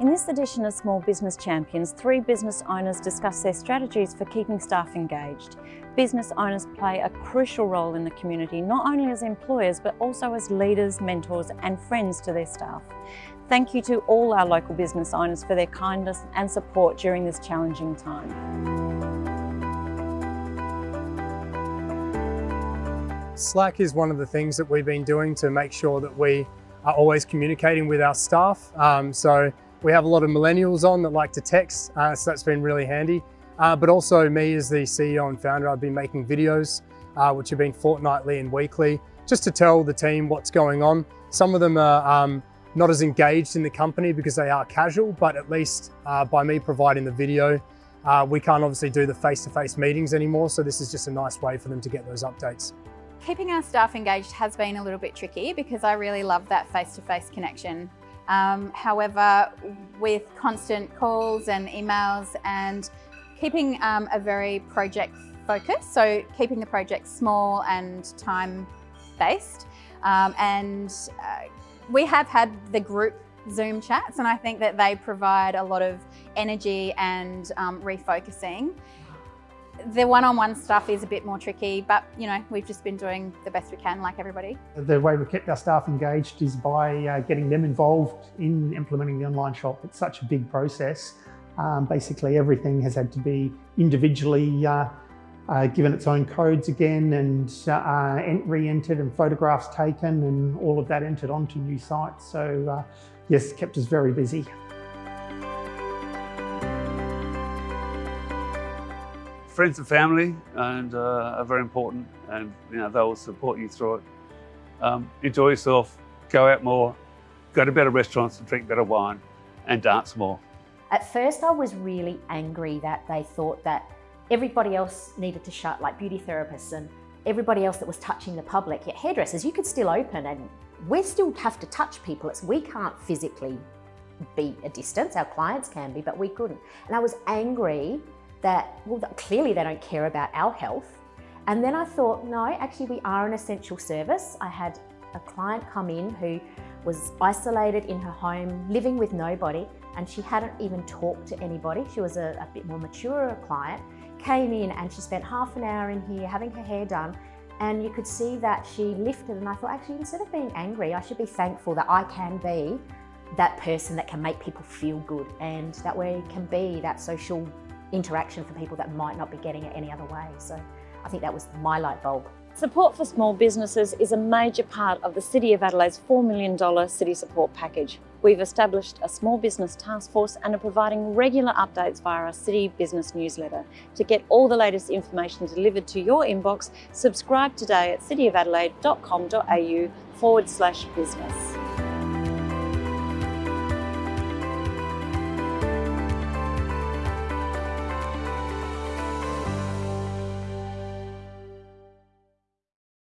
In this edition of Small Business Champions, three business owners discuss their strategies for keeping staff engaged. Business owners play a crucial role in the community, not only as employers, but also as leaders, mentors and friends to their staff. Thank you to all our local business owners for their kindness and support during this challenging time. Slack is one of the things that we've been doing to make sure that we are always communicating with our staff. Um, so we have a lot of millennials on that like to text, uh, so that's been really handy. Uh, but also me as the CEO and founder, I've been making videos, uh, which have been fortnightly and weekly, just to tell the team what's going on. Some of them are um, not as engaged in the company because they are casual, but at least uh, by me providing the video, uh, we can't obviously do the face-to-face -face meetings anymore. So this is just a nice way for them to get those updates. Keeping our staff engaged has been a little bit tricky because I really love that face-to-face -face connection. Um, however, with constant calls and emails and keeping um, a very project focus, so keeping the project small and time-based, um, and uh, we have had the group Zoom chats and I think that they provide a lot of energy and um, refocusing. The one-on-one -on -one stuff is a bit more tricky, but you know, we've just been doing the best we can like everybody. The way we've kept our staff engaged is by uh, getting them involved in implementing the online shop. It's such a big process. Um, basically everything has had to be individually uh, uh, given its own codes again and uh, re-entered and photographs taken and all of that entered onto new sites. So uh, yes, kept us very busy. Friends and family and uh, are very important and you know they'll support you through it. Um, enjoy yourself, go out more, go to better restaurants and drink better wine and dance more. At first I was really angry that they thought that everybody else needed to shut, like beauty therapists and everybody else that was touching the public. Yet hairdressers, you could still open and we still have to touch people. It's, we can't physically be a distance, our clients can be, but we couldn't. And I was angry that, well, clearly they don't care about our health. And then I thought, no, actually we are an essential service. I had a client come in who was isolated in her home, living with nobody, and she hadn't even talked to anybody. She was a, a bit more mature client, came in and she spent half an hour in here having her hair done and you could see that she lifted and I thought actually instead of being angry I should be thankful that I can be that person that can make people feel good and that we can be that social interaction for people that might not be getting it any other way. So I think that was my light bulb. Support for small businesses is a major part of the City of Adelaide's $4 million city support package. We've established a small business task force and are providing regular updates via our City Business newsletter. To get all the latest information delivered to your inbox, subscribe today at cityofadelaide.com.au forward slash business.